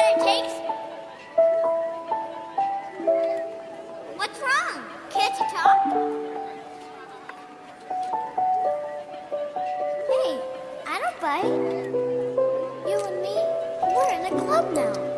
what it takes? What's wrong? Can't you talk? Hey, I don't bite. You and me, we're in a club now.